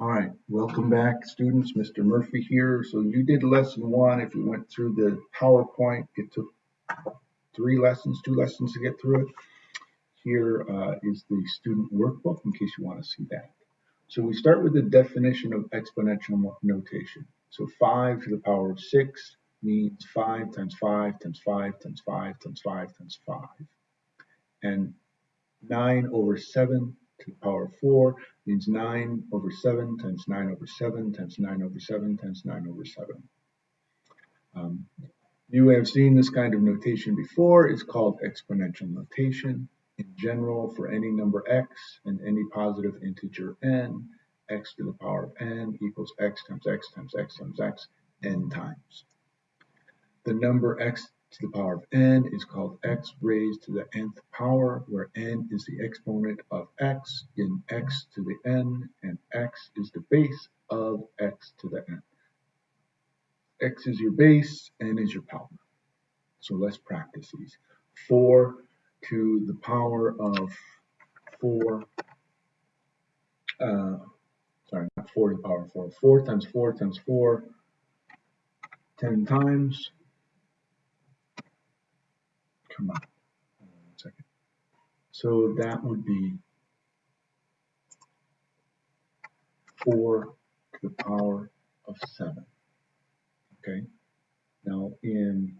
All right, welcome back, students. Mr. Murphy here. So you did lesson one. If you went through the PowerPoint, it took three lessons, two lessons to get through it. Here uh, is the student workbook in case you want to see that. So we start with the definition of exponential notation. So 5 to the power of 6 means 5 times 5 times 5 times 5 times 5 times 5. And 9 over 7 the power of 4 means 9 over 7 times 9 over 7 times 9 over 7 times 9 over 7. Um, you have seen this kind of notation before. It's called exponential notation. In general, for any number x and any positive integer n, x to the power of n equals x times x times x times x n times. The number x to the power of n is called x raised to the nth power, where n is the exponent of x in x to the n, and x is the base of x to the n. x is your base, n is your power. So let's practice these. 4 to the power of 4, uh, sorry, not 4 to the power of 4, 4 times 4 times 4, 10 times, come on, one second. So that would be 4 to the power of 7. Okay. Now in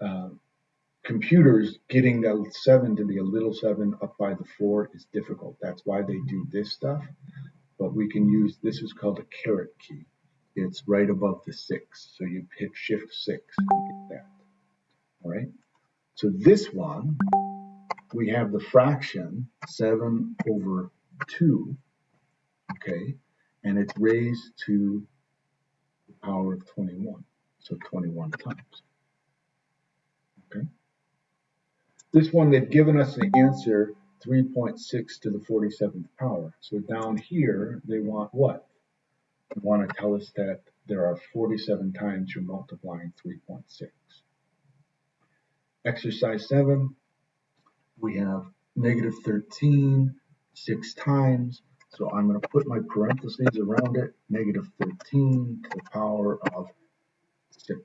uh, computers, getting the 7 to be a little 7 up by the 4 is difficult. That's why they do this stuff. But we can use, this is called a caret key. It's right above the 6. So you hit shift 6 to get that. All right. So this one, we have the fraction 7 over 2, okay, and it's raised to the power of 21, so 21 times, okay. This one, they've given us the answer 3.6 to the 47th power. So down here, they want what? They want to tell us that there are 47 times you're multiplying 3.6. Exercise 7, we have negative 13 six times. So I'm going to put my parentheses around it, negative 13 to the power of 6.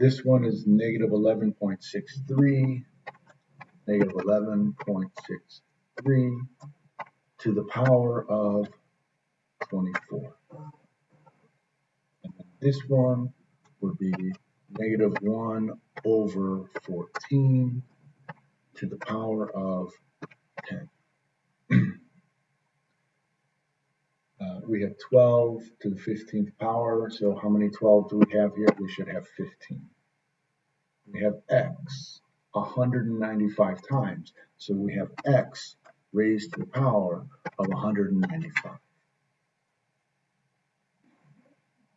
This one is negative 11.63, negative 11.63 to the power of 24. And this one would be negative 1 over 14 to the power of 10. uh, we have 12 to the 15th power, so how many 12 do we have here? We should have 15. We have x 195 times, so we have x raised to the power of 195.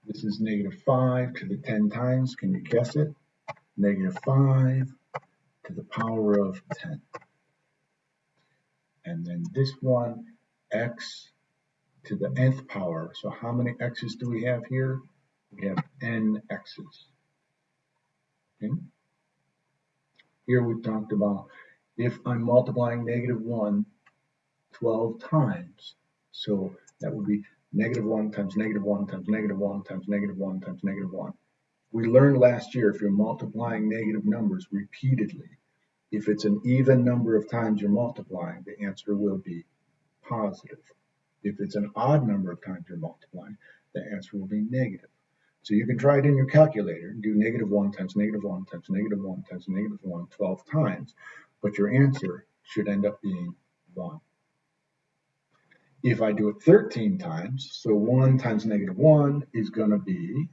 This is negative 5 to the 10 times. Can you guess it? Negative 5 to the power of 10. And then this one, x to the nth power. So how many x's do we have here? We have n x's. Okay. Here we talked about if I'm multiplying negative 1 12 times. So that would be negative 1 times negative 1 times negative 1 times negative 1 times negative 1. We learned last year if you're multiplying negative numbers repeatedly, if it's an even number of times you're multiplying, the answer will be positive. If it's an odd number of times you're multiplying, the answer will be negative. So you can try it in your calculator do negative 1 times negative 1 times negative 1 times negative 1 12 times, but your answer should end up being 1. If I do it 13 times, so 1 times negative 1 is going to be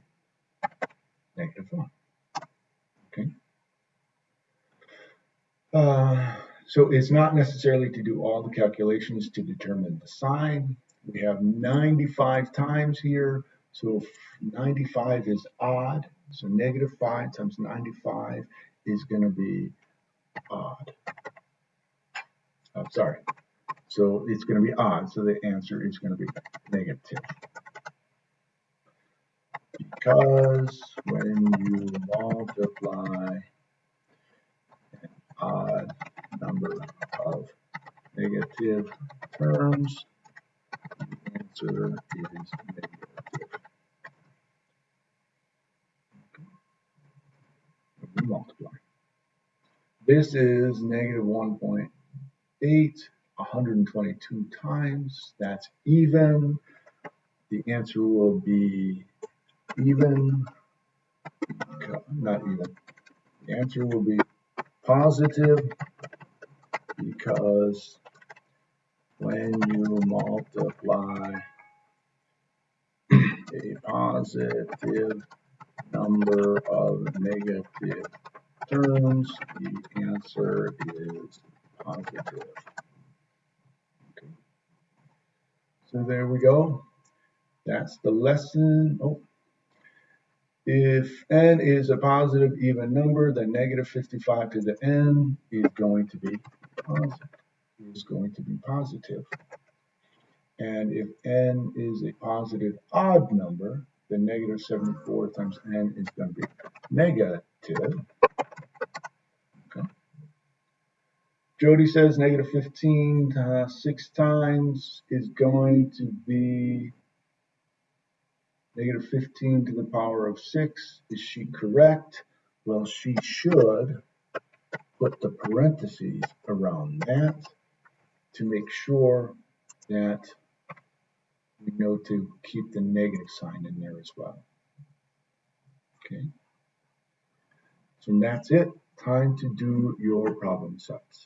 negative 1. Okay. Uh, so it's not necessarily to do all the calculations to determine the sign. We have 95 times here. So 95 is odd. So negative 5 times 95 is going to be odd. Oh, sorry, so it's going to be odd. So the answer is going to be negative. Because when you multiply an odd number of negative terms, the answer is negative. Multiply. This is negative 1.8, 122 times. That's even. The answer will be even, not even. The answer will be positive because when you multiply a positive number of negative terms, the answer is positive. Okay. So there we go. That's the lesson. Oh. If n is a positive even number, then negative 55 to the n is going to be positive. Is going to be positive. And if n is a positive odd number, then negative 74 times n is going to be negative. Okay. Jody says negative 15 uh, six times is going to be negative 15 to the power of 6. Is she correct? Well, she should put the parentheses around that to make sure that we know to keep the negative sign in there as well. Okay. So that's it. Time to do your problem sets.